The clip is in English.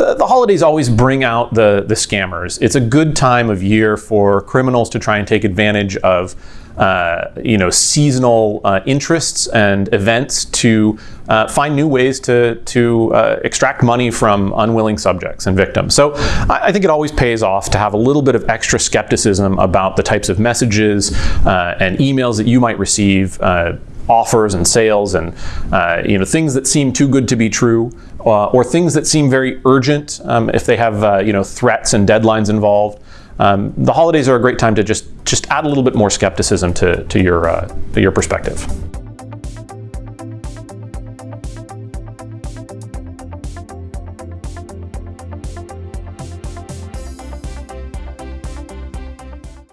the, the holidays always bring out the, the scammers. It's a good time of year for criminals to try and take advantage of uh, you know, seasonal uh, interests and events to uh, find new ways to, to uh, extract money from unwilling subjects and victims. So I, I, think it always pays off to have a little bit of extra skepticism about the types of messages uh, and emails that you might receive uh, offers and sales and uh, you know things that seem too good to be true uh, or things that seem very urgent um, if they have uh, you know threats and deadlines involved. Um, the holidays are a great time to just just add a little bit more skepticism to, to your to your perspective.